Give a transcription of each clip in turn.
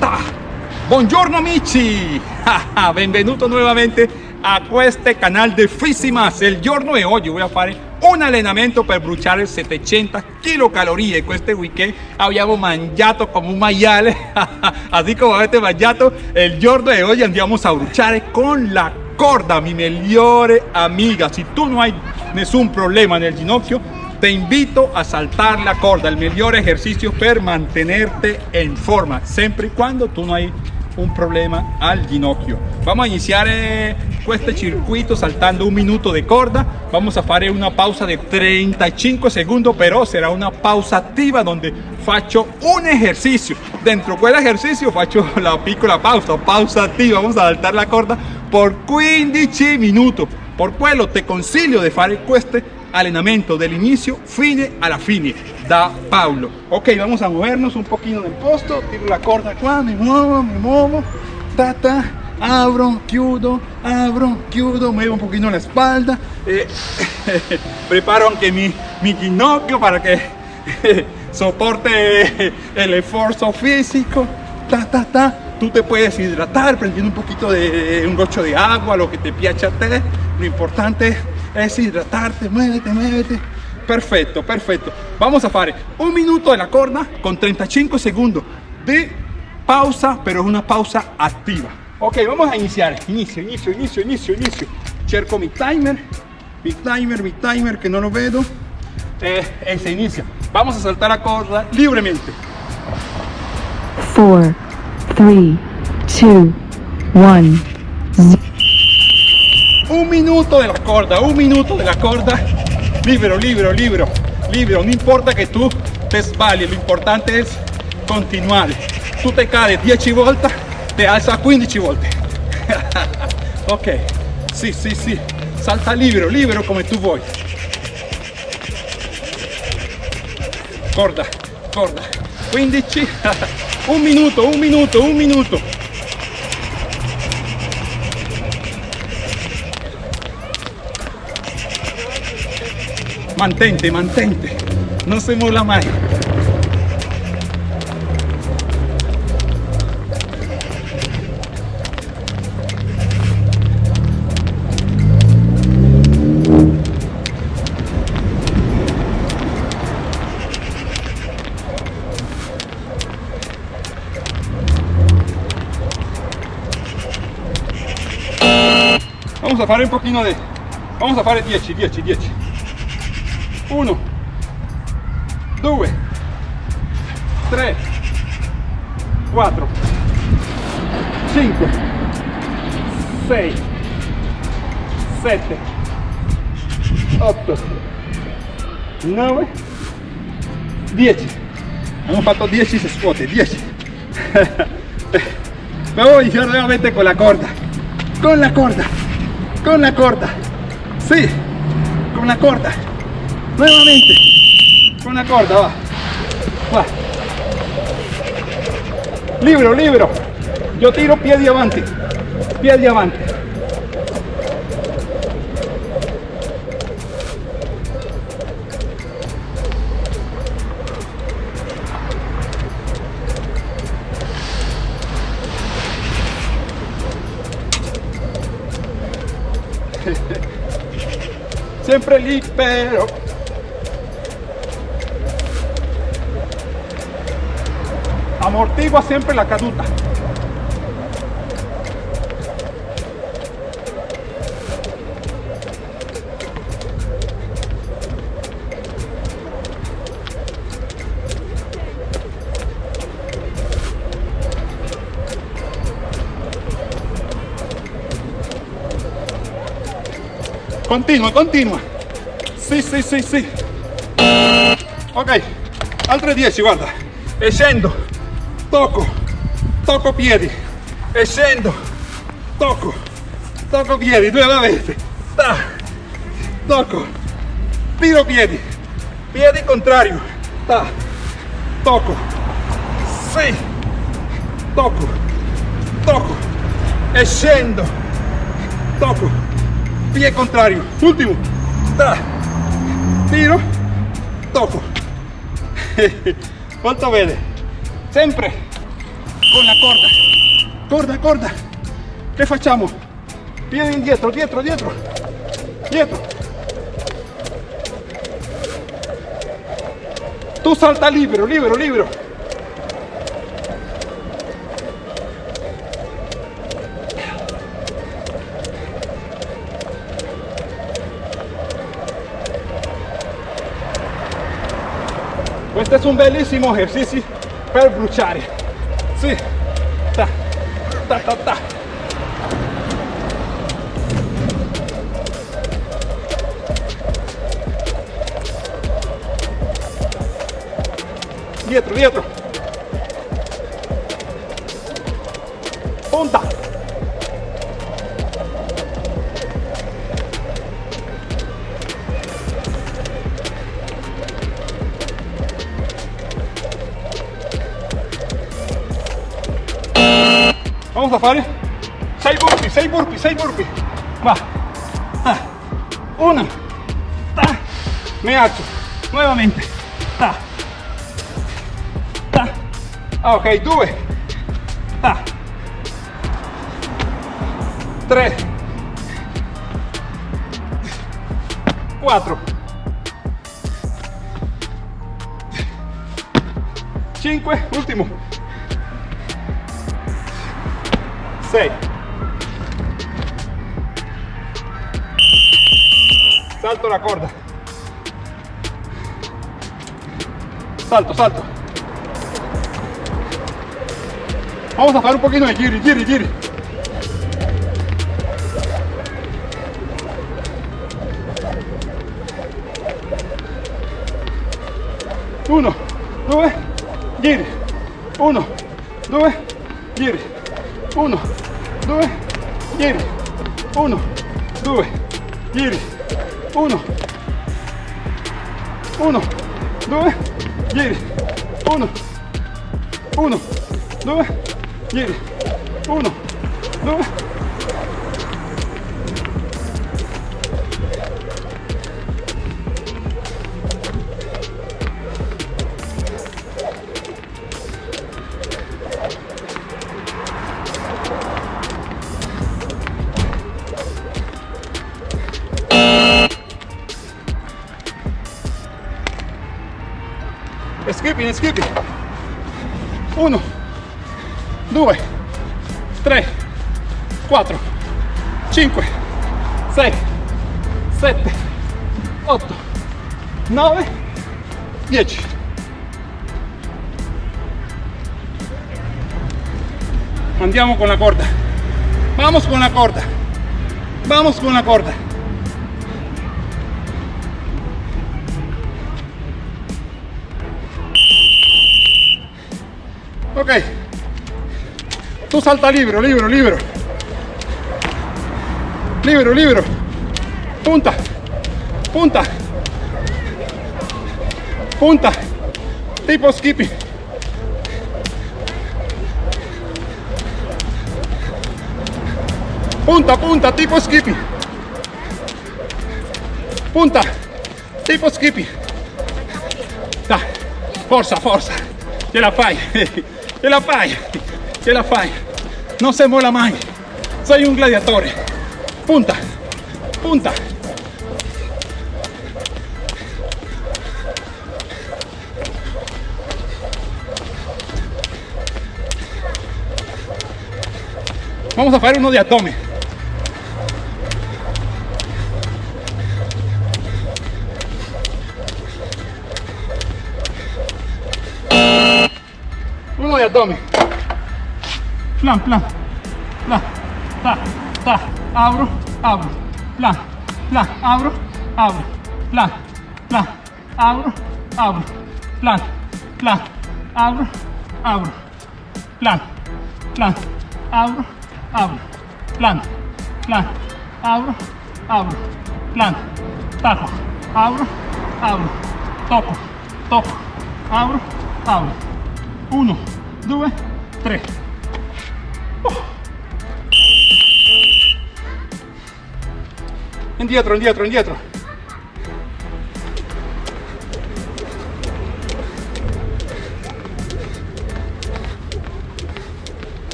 Ta. Buongiorno amici! Benvenuto nuovamente a questo canale di Fissimas. Il giorno di oggi voy a fare un allenamento per bruciare 700 kcal. Questo weekend abbiamo mangiato come un maiale, así come avete mangiato. Il giorno di oggi andiamo a bruciare con la corda, mi migliore amiga. Si tu non hai nessun problema nel ginocchio, te invito a saltar la corda, el mejor ejercicio per mantenerte en forma, siempre y cuando tú no hay un problema al ginocchio. Vamos a iniciar este circuito saltando un minuto de corda. Vamos a hacer una pausa de 35 segundos, pero será una pausa activa donde faccio un ejercicio. Dentro del ejercicio faccio la piccola pausa, pausa activa. Vamos a saltar la corda por 15 minutos. Por quello te consiglio de fare este allenamento inicio fine la fine. Da Paulo. Ok vamos a movernos un poquito del posto. Tiro la corda qua me muevo ta ta. Abro chiudo abro chiudo muevo un poquito la espalda. Eh, preparo aunque mi, mi ginocchio para que soporte el esfuerzo físico. Ta ta ta. Tú te puedes hidratar prendiendo un poquito de un gocho de agua lo que te piace a te lo importante es hidratarte, muévete, muévete. Perfecto, perfecto. Vamos a hacer un minuto de la corda con 35 segundos de pausa, pero es una pausa activa. Ok, vamos a iniciar. Inicio, inicio, inicio, inicio, inicio. Cerco mi timer, mi timer, mi timer, que no lo veo. Eh, eh inicia. Vamos a saltar la corda libremente. 4, 3, 2, 1, un minuto de la corda, un minuto de la corda, libero, libero, libero, libero, no importa que tú te sbagli, lo importante es continuar. Tú te caes 10 vueltas, te alza 15 volte. ok, sí, sí, sí, salta libero, libero como tú vuoi. Corda, corda, 15, un minuto, un minuto, un minuto. Mantente, mantente. No se mola más. Vamos a hacer un poquito de... Vamos a hacer 10, 10, 10. 1 2 3 4 5 6 7 8 9 10 hemos fatto 10 se scuote 10 vamos a iniciar nuevamente con la corda con la corda con la corda sí. Con la corda nuevamente. Con la corda va. Va. Libro libro. Yo tiro pie de avante. Pie de avante. Siempre libero amortigua siempre la caduta. Continua, continua. Sí, sí, sí, sí. Ok, altre 10, guarda. E scendo toco, toco piedi. E scendo, toco, toco piedi nuevamente, ta, toco, tiro piedi, piedi contrario, ta, toco, sì, toco, toco e scendo, toco, piede contrario, ultimo, ta, tiro, toco, molto bene sempre con la corda. Corda, corda. Che facciamo? Piedi indietro, dietro, dietro. Dietro. Tu salta libero, libero, libero. Questo è un bellissimo esercizio per bruciare. Sì. Ta, ta, ta, ta. Dietro, dietro. Vamos a fare 6 burpee, 6 burpee, 6 burpee. Va. Ah. Una. Ta. Me alzo. Nuevamente. Ta. Ta. Ah, ok, due. Ta. Tre. Quattro. Cinque. Ultimo. 6 salto la corda. Salto salto. Vamos a fare un poquito de giri giri giri. Uno. Due giri. Uno. Due giri. 1, 2, giri, 1, 2, giri, 1, 1, 2, giri, 1, 1, 2, giri, 1, 2, skipping, skipping. 1, 2, 3, 4, 5, 6, 7, 8, 9, 10. Andiamo con la corda. Vamos con la corda. Vamos con la corda. Ok. Tu salta libero, libero, libero. Libero, libero. Punta. Punta. Punta. Tipo skipping. Punta, punta, tipo skipping. Punta. Tipo skipping. Dai. Forza, forza. Ce la fai. Ce la fai. Ce la fai. Non se mola mai. Sei un gladiatore. Punta. Punta. Vamos a fare uno di abdomen. Plan, plan. Plan. Ta, ta. Abro, abro. Plan, plan. Abro, abro. Plan, plan. Abro, abro. Plan, plan. Abro, abro. Plan, plan. Abro, abro. Plan, plan. Abro, abro. Plan. Taco. Abro, abro. Toco, toco. Abro, abro. Uno, due, tre. indietro, indietro, indietro.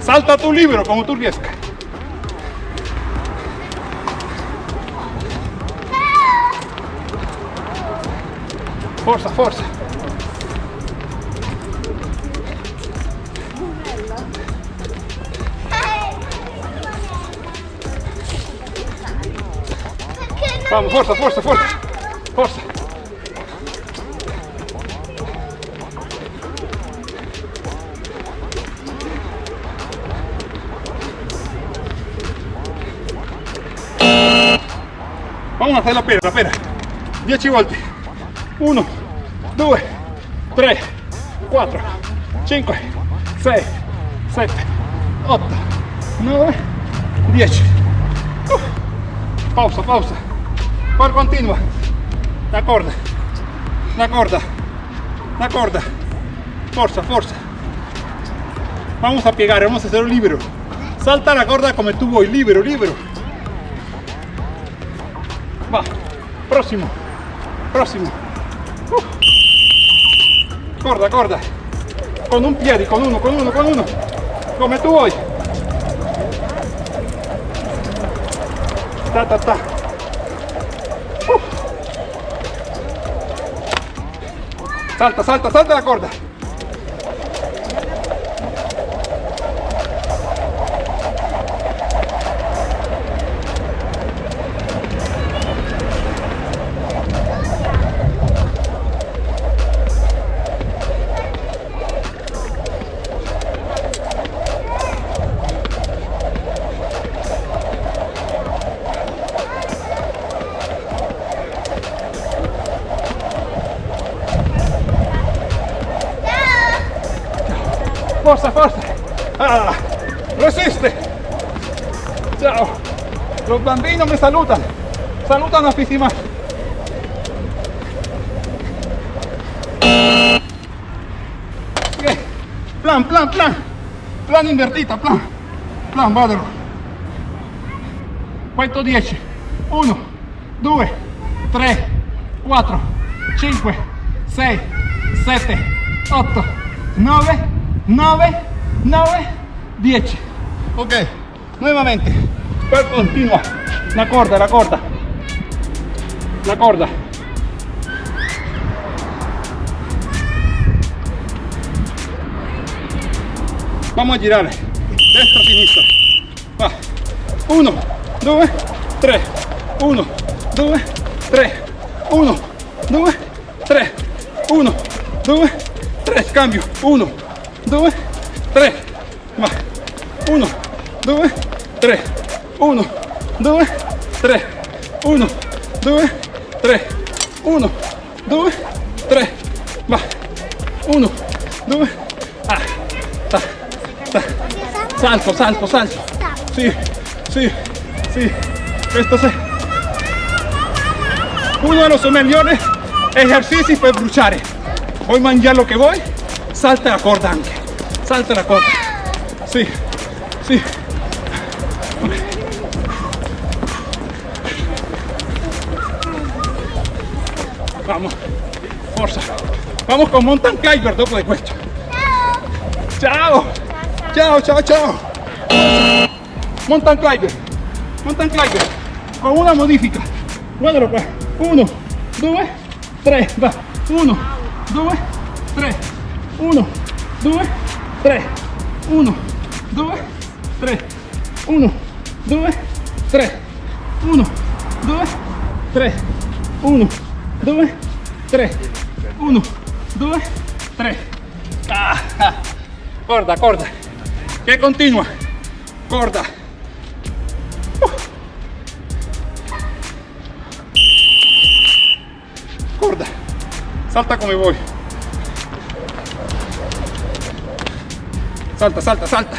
Salta tu libro como tú riescas. Forza, forza. Vamos, forza, forza, forza. Forza. Vamos a hacer la pera, la pera. 10 volte. 1, 2, 3, 4, 5, 6, 7, 8, 9, 10. Uh. Pausa, pausa. Poi continua. La corda. La corda. La corda. Forza, forza. Vamos a piegar, vamos a hacerlo libero. Salta la corda como tú voy, libero, libero. Va. Próximo. Próximo. Corda, corda. Con un piede, con uno, con uno, con uno. Come tú vuoi. Ta, ta, ta. Uh. Salta, salta, salta la corda. Forza, forza. Ah, resiste. Ciao. Los bambinos me saludan. Saludan a Fisima. Bien. Plan, plan, plan. Plan invertita, plan. Plan, vadelo. Quanto 10? 1, 2, 3, 4, 5, 6, 7, 8, 9, 9, 9, 10. Ok, nuevamente. Poi continua. La corda, la corda. La corda. Vamos a girar. Destra, sinistra. Va. 1, 2, 3. 1, 2, 3. 1, 2, 3. 1, 2, 3. Cambio. 1, 2, 3. Va. 1, 2, 3. 1, 2, 3. 1, 2, 3. 1, 2, 3. Va. 1, 2. Ah. Ta, ta. Salto, salto, salto. Sí, sí, sí. Esto es uno de los mejores ejercicios per bruciare. Voy a mangiare lo que voy. Salta la corda anche salta la coca. Sí, sí. Okay. Vamos, fuerza. Vamos con mountain climber, doble de cuesta. Chao. Chao, chao, chao. Mountain climber. Mountain climber. Con una modifica. Cuadro, pues. Uno, dos, tres. Va. Uno, dos, tres. Uno, dos, 3 1 2 3 1 2 3 1 2 3 1 2 3 1 2 3 corta corta. Que continua corta. Corta. Salta como voy. Salta, salta, salta.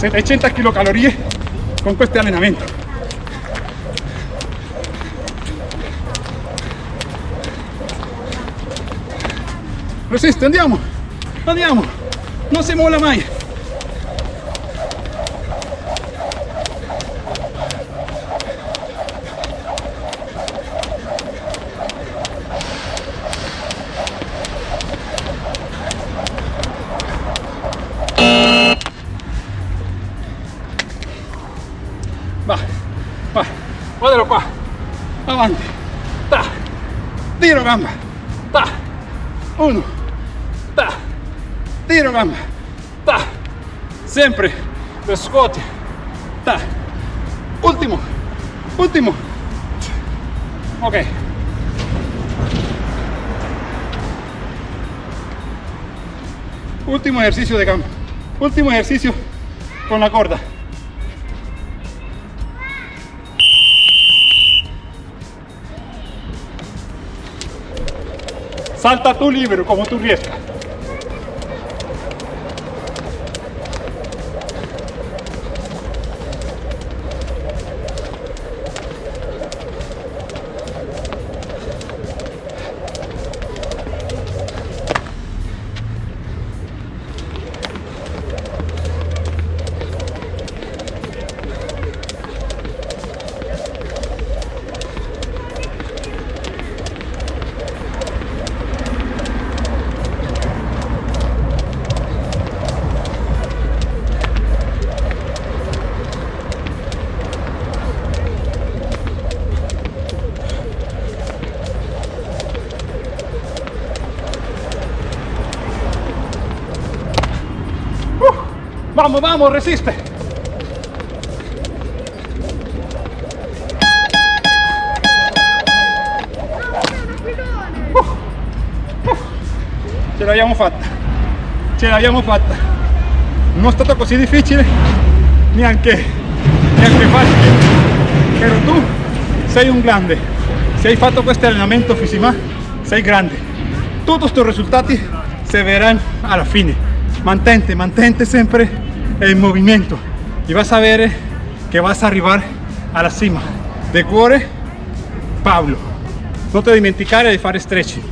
...700 kilocalorie con questo allenamento. Resiste, andiamo, andiamo, non si molla mai. Va, va, guardalo qua, avanti, ta, tiro gamba, ta, uno, ta, tiro gamba, ta, sempre, lo scuoti, ta, ultimo, ultimo, ok. Último ejercicio de gamba, último ejercicio con la corda. Salta tú libre como tú riesca. Vamos, vamos, resiste. Ce l'abbiamo fatta, ce l'abbiamo fatta. Non è stato così difficile, neanche, neanche facile. Però tu sei un grande. Se hai fatto questo allenamento Fisima, sei grande. Tutti questi risultati si verranno alla fine. Mantente, mantente sempre en movimiento y vas a ver que vas a arribar a la cima. De cuore, Pablo. No te dimenticare di fare stretching.